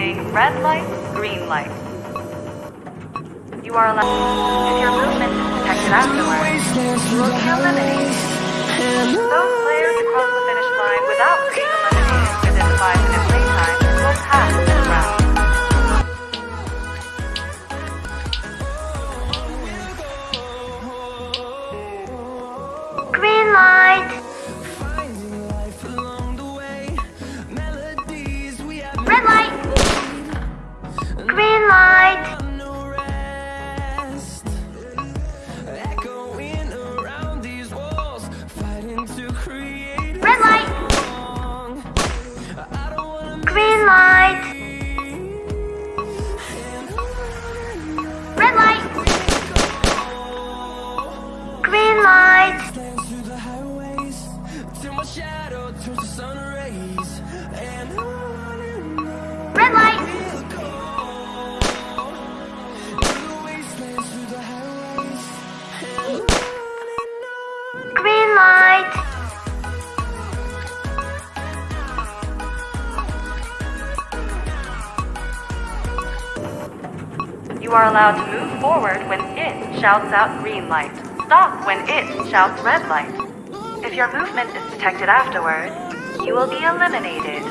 saying red light, green light. You are allowed. If your movement is detected afterwards, you will be eliminated. Those players who cross the finish line without and on Green light. You are allowed to move forward when it shouts out green light. Stop when it shouts red light. If your movement is detected afterwards, you will be eliminated.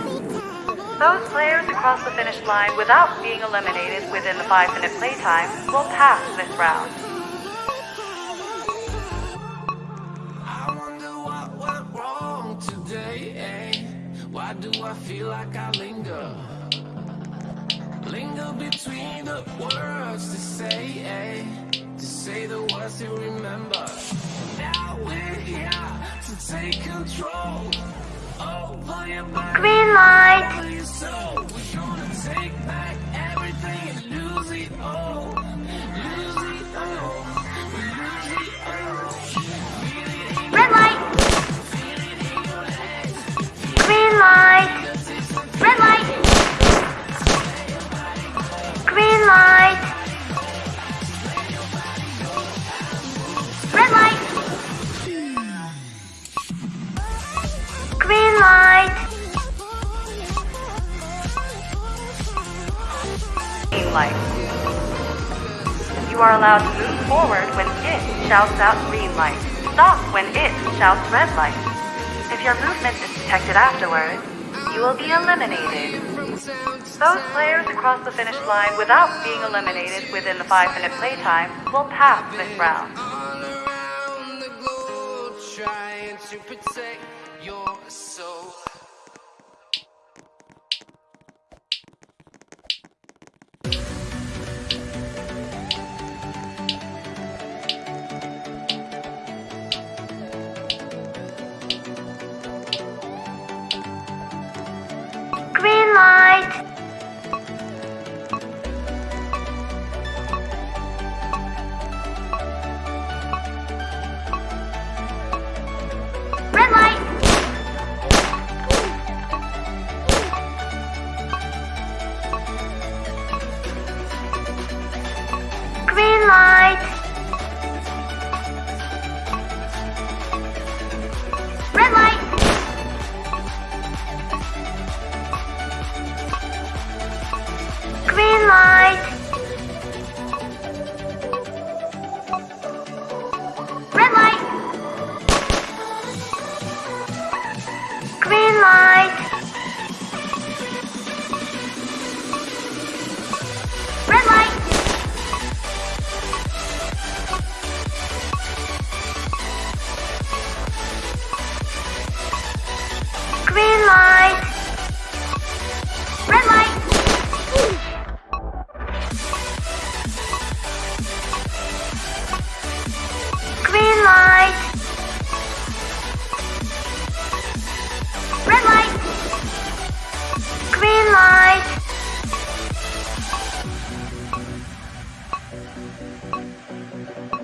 Those players who cross the finish line without being eliminated within the five minute playtime will pass this round. Eh? why do I feel like I linger linger between the words to say eh? to say the words to remember now we're here to take control over your body Green light. You are allowed to move forward when it shouts out green light. Stop when it shouts red light. If your movement is detected afterward, you will be eliminated. Those players who cross the finish line without being eliminated within the five minute playtime will pass this round. trying to protect your soul Thank you.